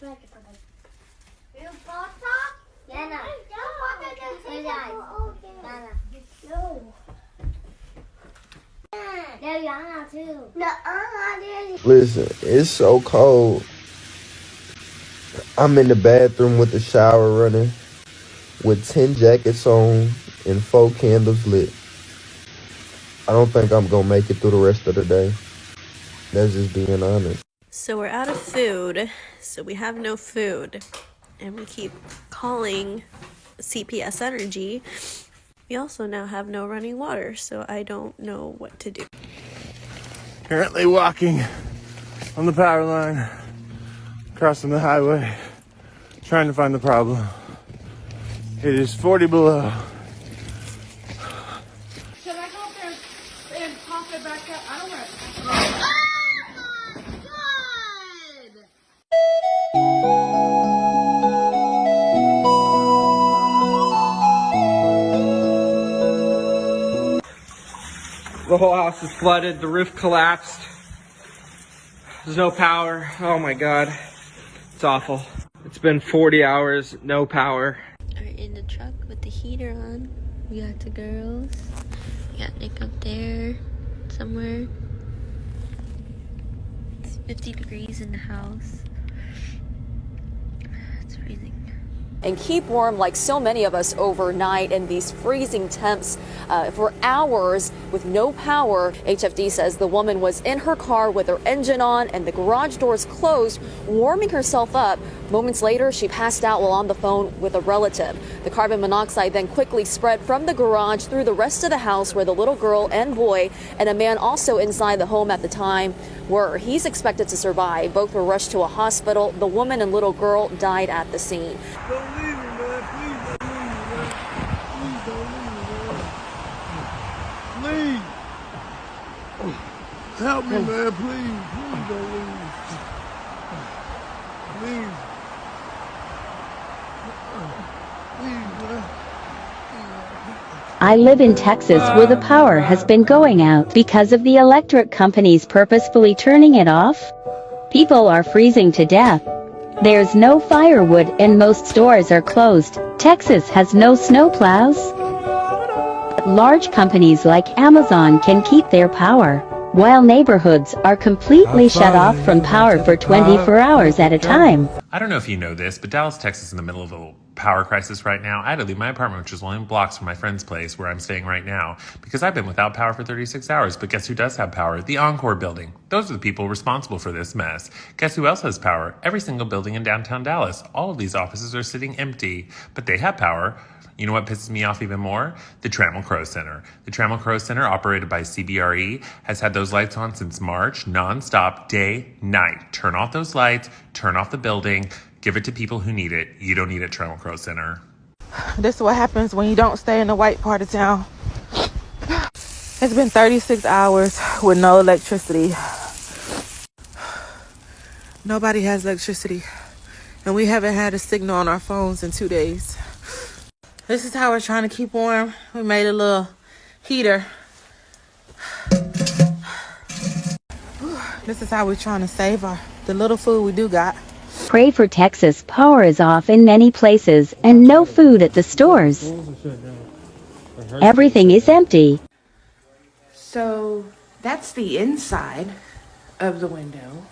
They're Yana too. No, uh, Listen, it's so cold. I'm in the bathroom with the shower running, with 10 jackets on and four candles lit. I don't think I'm gonna make it through the rest of the day. That's just being honest. So we're out of food, so we have no food, and we keep calling CPS Energy. We also now have no running water, so I don't know what to do. Currently walking on the power line, crossing the highway, trying to find the problem. It is 40 below. Can I go up there and pop it back up? I don't want The whole house is flooded. The roof collapsed. There's no power. Oh my god. It's awful. It's been 40 hours, no power. We're in the truck with the heater on. We got the girls. We got Nick up there somewhere. It's 50 degrees in the house. It's freezing. And keep warm like so many of us overnight in these freezing temps uh, for hours with no power. HFD says the woman was in her car with her engine on and the garage doors closed, warming herself up. Moments later, she passed out while on the phone with a relative. The carbon monoxide then quickly spread from the garage through the rest of the house where the little girl and boy and a man also inside the home at the time were. He's expected to survive. Both were rushed to a hospital. The woman and little girl died at the scene. Don't leave me, man. Please don't leave me, man. Please don't leave me, man. Please. Help me, man. Please. Please don't leave. Please. Please, man. I live in Texas where the power has been going out because of the electric companies purposefully turning it off. People are freezing to death. There's no firewood and most stores are closed. Texas has no snowplows. Large companies like Amazon can keep their power, while neighborhoods are completely shut off from power for 24 hours at a time. I don't know if you know this, but Dallas, Texas is in the middle of a little power crisis right now. I had to leave my apartment, which is only blocks from my friend's place where I'm staying right now, because I've been without power for 36 hours. But guess who does have power? The Oncor building. Those are the people responsible for this mess. Guess who else has power? Every single building in downtown Dallas. All of these offices are sitting empty, but they have power. You know what pisses me off even more? The Trammell Crow Center. The Trammell Crow Center, operated by CBRE, has had those lights on since March, nonstop, day, night. Turn off those lights, turn off the building, give it to people who need it. You don't need it, Trammell Crow Center. This is what happens when you don't stay in the white part of town. It's been 36 hours with no electricity. Nobody has electricity. And we haven't had a signal on our phones in two days. This is how we're trying to keep warm. We made a little heater. This is how we're trying to save our the little food we do got. Pray for Texas. Power is off in many places and no food at the stores. Everything is empty. So that's the inside of the window.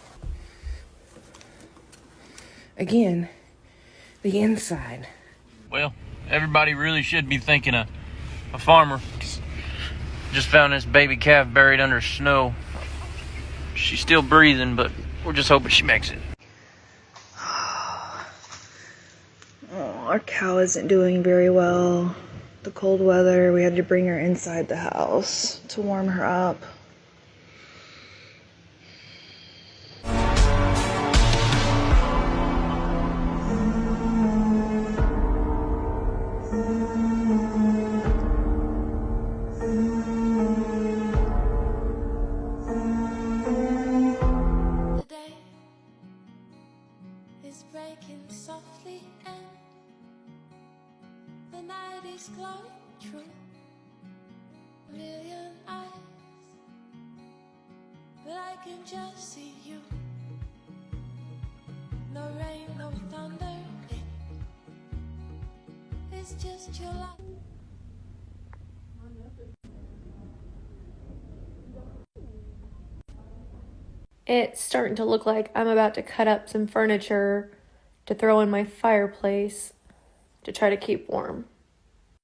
Again, the inside. Well, everybody really should be thinking a, a farmer. Just found this baby calf buried under snow. She's still breathing, but we're just hoping she makes it. Our cow isn't doing very well. The cold weather, we had to bring her inside the house to warm her up. It's starting to look like I'm about to cut up some furniture to throw in my fireplace to try to keep warm.